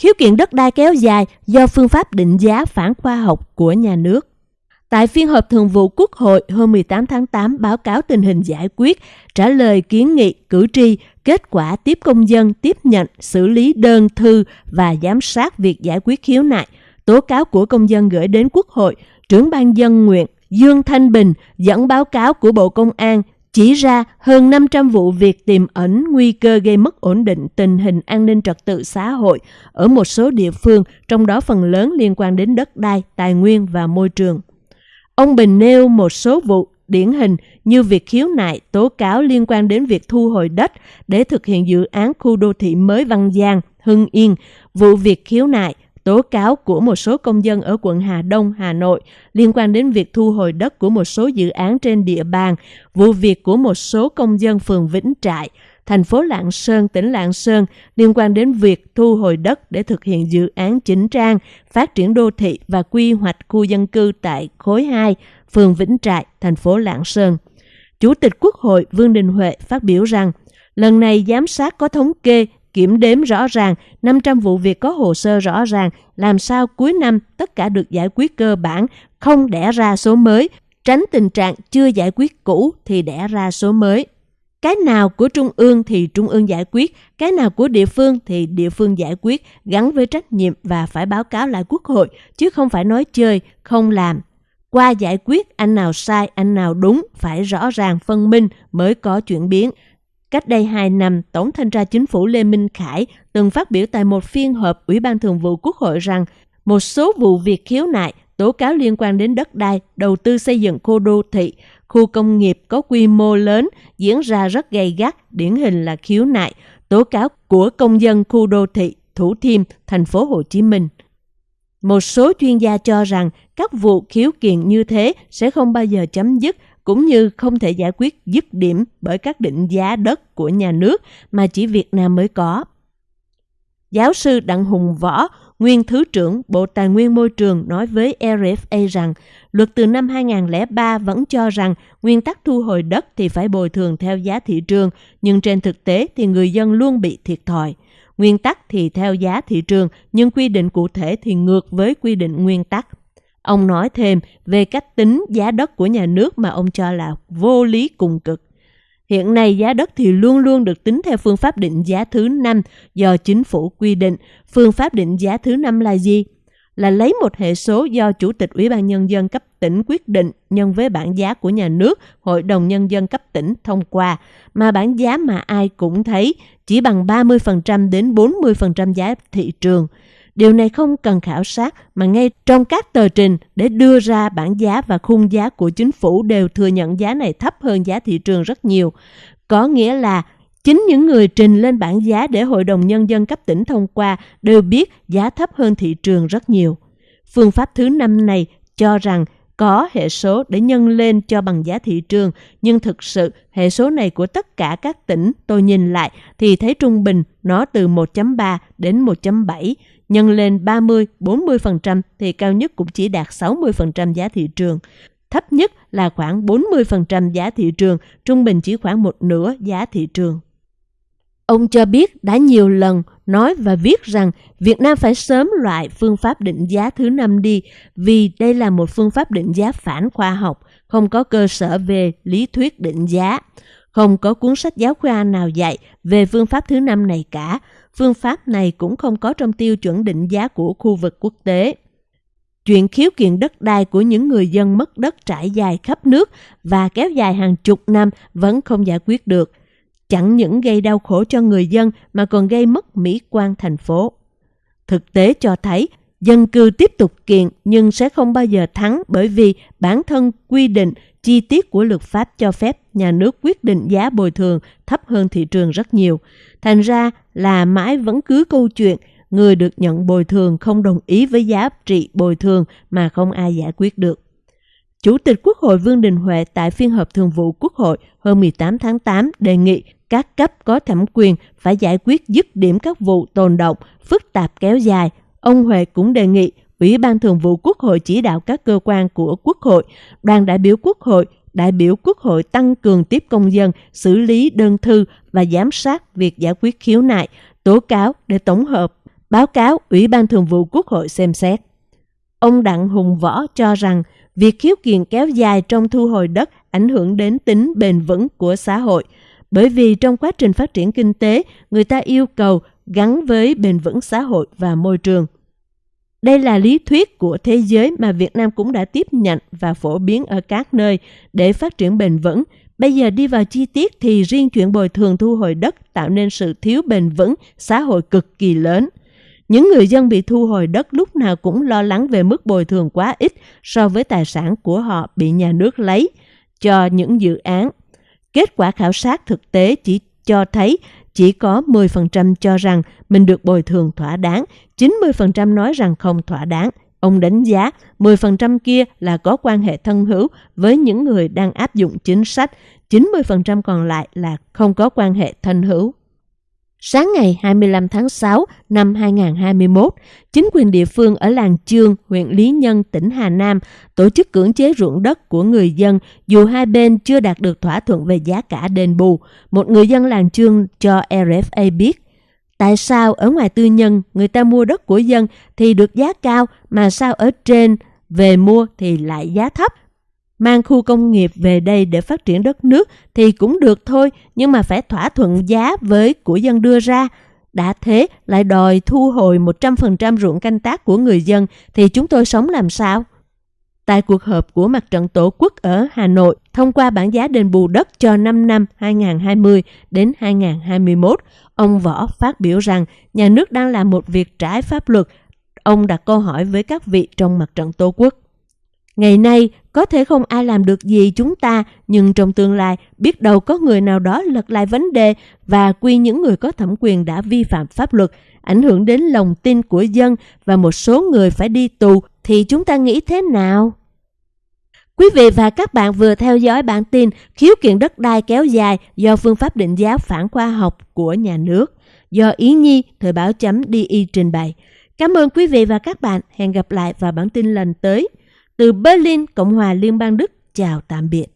khiếu kiện đất đai kéo dài do phương pháp định giá phản khoa học của nhà nước. Tại phiên họp thường vụ Quốc hội hôm 18 tháng 8 báo cáo tình hình giải quyết, trả lời kiến nghị cử tri, kết quả tiếp công dân tiếp nhận, xử lý đơn thư và giám sát việc giải quyết khiếu nại, tố cáo của công dân gửi đến Quốc hội, trưởng ban dân nguyện Dương Thanh Bình dẫn báo cáo của Bộ Công an chỉ ra hơn 500 vụ việc tiềm ẩn nguy cơ gây mất ổn định tình hình an ninh trật tự xã hội ở một số địa phương, trong đó phần lớn liên quan đến đất đai, tài nguyên và môi trường. Ông Bình nêu một số vụ điển hình như việc khiếu nại, tố cáo liên quan đến việc thu hồi đất để thực hiện dự án khu đô thị mới Văn Giang, Hưng Yên, vụ việc khiếu nại, tố cáo của một số công dân ở quận Hà Đông, Hà Nội liên quan đến việc thu hồi đất của một số dự án trên địa bàn, vụ việc của một số công dân phường Vĩnh Trại, thành phố Lạng Sơn, tỉnh Lạng Sơn liên quan đến việc thu hồi đất để thực hiện dự án chỉnh trang, phát triển đô thị và quy hoạch khu dân cư tại khối 2, phường Vĩnh Trại, thành phố Lạng Sơn. Chủ tịch Quốc hội Vương Đình Huệ phát biểu rằng, lần này giám sát có thống kê kiểm đếm rõ ràng, 500 vụ việc có hồ sơ rõ ràng, làm sao cuối năm tất cả được giải quyết cơ bản, không đẻ ra số mới, tránh tình trạng chưa giải quyết cũ thì đẻ ra số mới. Cái nào của Trung ương thì Trung ương giải quyết, cái nào của địa phương thì địa phương giải quyết, gắn với trách nhiệm và phải báo cáo lại Quốc hội, chứ không phải nói chơi, không làm. Qua giải quyết anh nào sai, anh nào đúng, phải rõ ràng phân minh mới có chuyển biến. Cách đây 2 năm, Tổng thanh tra chính phủ Lê Minh Khải từng phát biểu tại một phiên họp Ủy ban Thường vụ Quốc hội rằng một số vụ việc khiếu nại, tố cáo liên quan đến đất đai, đầu tư xây dựng khu đô thị, khu công nghiệp có quy mô lớn diễn ra rất gay gắt, điển hình là khiếu nại, tố cáo của công dân khu đô thị Thủ Thiêm, thành phố Hồ Chí Minh. Một số chuyên gia cho rằng các vụ khiếu kiện như thế sẽ không bao giờ chấm dứt cũng như không thể giải quyết dứt điểm bởi các định giá đất của nhà nước mà chỉ Việt Nam mới có. Giáo sư Đặng Hùng Võ, nguyên Thứ trưởng Bộ Tài nguyên Môi trường nói với RFA rằng luật từ năm 2003 vẫn cho rằng nguyên tắc thu hồi đất thì phải bồi thường theo giá thị trường, nhưng trên thực tế thì người dân luôn bị thiệt thòi. Nguyên tắc thì theo giá thị trường, nhưng quy định cụ thể thì ngược với quy định nguyên tắc. Ông nói thêm về cách tính giá đất của nhà nước mà ông cho là vô lý cùng cực. Hiện nay giá đất thì luôn luôn được tính theo phương pháp định giá thứ năm do chính phủ quy định. Phương pháp định giá thứ năm là gì? Là lấy một hệ số do Chủ tịch Ủy ban Nhân dân cấp tỉnh quyết định nhân với bảng giá của nhà nước, Hội đồng Nhân dân cấp tỉnh thông qua, mà bảng giá mà ai cũng thấy chỉ bằng 30% đến 40% giá thị trường. Điều này không cần khảo sát, mà ngay trong các tờ trình để đưa ra bảng giá và khung giá của chính phủ đều thừa nhận giá này thấp hơn giá thị trường rất nhiều. Có nghĩa là chính những người trình lên bảng giá để Hội đồng Nhân dân cấp tỉnh thông qua đều biết giá thấp hơn thị trường rất nhiều. Phương pháp thứ năm này cho rằng có hệ số để nhân lên cho bằng giá thị trường, nhưng thực sự hệ số này của tất cả các tỉnh tôi nhìn lại thì thấy trung bình nó từ 1.3 đến 1.7, nhân lên 30-40% thì cao nhất cũng chỉ đạt 60% giá thị trường. Thấp nhất là khoảng 40% giá thị trường, trung bình chỉ khoảng một nửa giá thị trường. Ông cho biết đã nhiều lần nói và viết rằng Việt Nam phải sớm loại phương pháp định giá thứ năm đi vì đây là một phương pháp định giá phản khoa học, không có cơ sở về lý thuyết định giá. Không có cuốn sách giáo khoa nào dạy về phương pháp thứ năm này cả. Phương pháp này cũng không có trong tiêu chuẩn định giá của khu vực quốc tế. Chuyện khiếu kiện đất đai của những người dân mất đất trải dài khắp nước và kéo dài hàng chục năm vẫn không giải quyết được. Chẳng những gây đau khổ cho người dân mà còn gây mất mỹ quan thành phố. Thực tế cho thấy, dân cư tiếp tục kiện nhưng sẽ không bao giờ thắng bởi vì bản thân quy định, chi tiết của luật pháp cho phép nhà nước quyết định giá bồi thường thấp hơn thị trường rất nhiều. Thành ra là mãi vẫn cứ câu chuyện, người được nhận bồi thường không đồng ý với giá trị bồi thường mà không ai giải quyết được. Chủ tịch Quốc hội Vương Đình Huệ tại phiên họp thường vụ Quốc hội hôm 18 tháng 8 đề nghị các cấp có thẩm quyền phải giải quyết dứt điểm các vụ tồn động, phức tạp kéo dài. Ông Huệ cũng đề nghị Ủy ban Thường vụ Quốc hội chỉ đạo các cơ quan của Quốc hội, đoàn đại biểu Quốc hội, đại biểu Quốc hội tăng cường tiếp công dân, xử lý đơn thư và giám sát việc giải quyết khiếu nại, tố cáo để tổng hợp báo cáo Ủy ban Thường vụ Quốc hội xem xét. Ông Đặng Hùng Võ cho rằng việc khiếu kiện kéo dài trong thu hồi đất ảnh hưởng đến tính bền vững của xã hội, bởi vì trong quá trình phát triển kinh tế, người ta yêu cầu gắn với bền vững xã hội và môi trường. Đây là lý thuyết của thế giới mà Việt Nam cũng đã tiếp nhận và phổ biến ở các nơi để phát triển bền vững. Bây giờ đi vào chi tiết thì riêng chuyện bồi thường thu hồi đất tạo nên sự thiếu bền vững xã hội cực kỳ lớn. Những người dân bị thu hồi đất lúc nào cũng lo lắng về mức bồi thường quá ít so với tài sản của họ bị nhà nước lấy cho những dự án. Kết quả khảo sát thực tế chỉ cho thấy chỉ có 10% cho rằng mình được bồi thường thỏa đáng, 90% nói rằng không thỏa đáng. Ông đánh giá 10% kia là có quan hệ thân hữu với những người đang áp dụng chính sách, 90% còn lại là không có quan hệ thân hữu. Sáng ngày 25 tháng 6 năm 2021, chính quyền địa phương ở làng Chương, huyện Lý Nhân, tỉnh Hà Nam tổ chức cưỡng chế ruộng đất của người dân dù hai bên chưa đạt được thỏa thuận về giá cả đền bù. Một người dân làng Chương cho RFA biết, tại sao ở ngoài tư nhân người ta mua đất của dân thì được giá cao mà sao ở trên về mua thì lại giá thấp mang khu công nghiệp về đây để phát triển đất nước thì cũng được thôi, nhưng mà phải thỏa thuận giá với của dân đưa ra. Đã thế lại đòi thu hồi 100% ruộng canh tác của người dân thì chúng tôi sống làm sao? Tại cuộc họp của Mặt trận Tổ quốc ở Hà Nội, thông qua bản giá đền bù đất cho 5 năm 2020 đến 2021, ông Võ phát biểu rằng nhà nước đang làm một việc trái pháp luật. Ông đặt câu hỏi với các vị trong Mặt trận Tổ quốc. Ngày nay, có thể không ai làm được gì chúng ta, nhưng trong tương lai, biết đâu có người nào đó lật lại vấn đề và quy những người có thẩm quyền đã vi phạm pháp luật, ảnh hưởng đến lòng tin của dân và một số người phải đi tù, thì chúng ta nghĩ thế nào? Quý vị và các bạn vừa theo dõi bản tin khiếu kiện đất đai kéo dài do phương pháp định giá phản khoa học của nhà nước, do Ý Nhi, Thời báo chấm DI trình bày. Cảm ơn quý vị và các bạn. Hẹn gặp lại vào bản tin lần tới. Từ Berlin, Cộng hòa Liên bang Đức, chào tạm biệt.